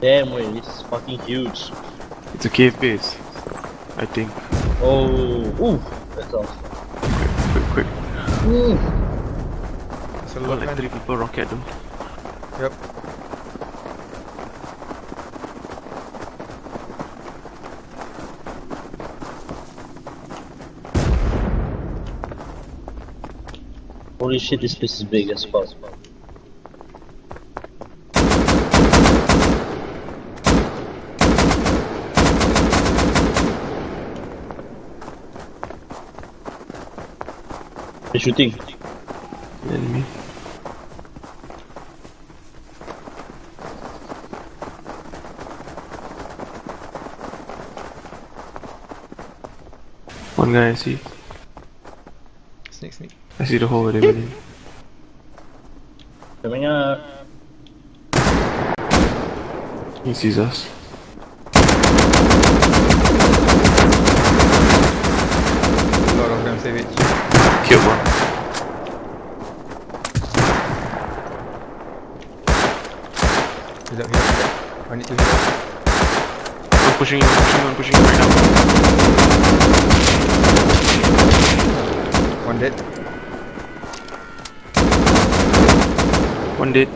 Damn, wait, this is fucking huge. It's a cave base. I think. Oh, ooh, that's awesome. Quick, quick. Mm. It's a lot, like three people rocket them. Yep. Holy shit, this place is big as fuck. They're shooting. Enemy. One guy I see. Snake, snake. I see the hole where they went in. Coming up. He sees us. A lot of them savage. Killed one. Heal up, heal up. I need to heal up. One pushing in, one pushing in, one pushing in right now. One dead. One dead.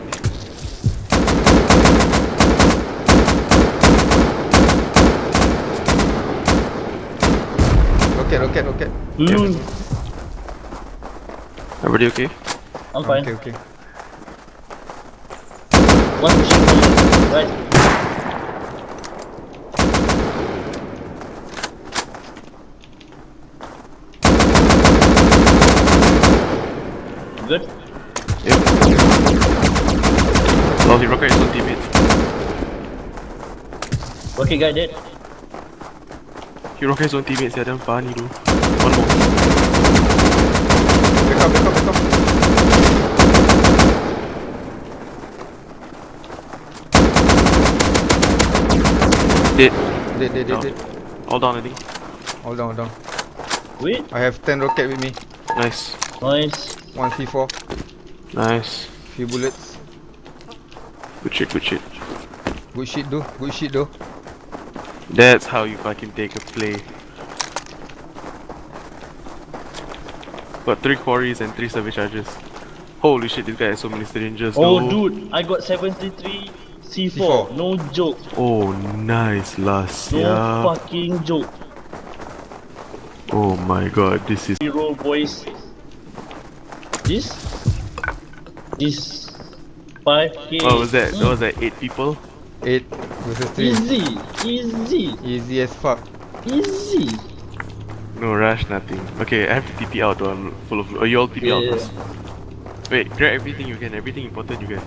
Rocket, rocket, rocket. Mm, Everybody okay? I'm fine. Okay, okay. One pushing me. Right. Good? Yep. Oh, he rocket his own teammate. Okay, guy dead. He rocket his own teammates, yeah, damn funny though. One more. Back up, back up, back up. Dead. Dead, dead, dead, Down. dead. All down, I think. Hold on, hold on. Wait. I have 10 rocket with me. Nice. Nice. One C4. Nice. Few bullets. Good shit, good shit. Good shit though. Good shit though. That's how you fucking take a play. Got three quarries and three service charges. Holy shit, this guy has so many syringes. Oh, though. dude, I got 73 C4. C4. No joke. Oh, nice, last. No Yeah. fucking joke. Oh my god, this is. Hero boys. This? This 5k. What was that? That was like eight people. 8 versus 3. Easy, easy, Easy as fuck. easy. No rush, nothing. Okay, I have to TP out. though, I'm full of. Oh, you all TP out Yeah. first. Wait, grab everything you can. Everything important you can.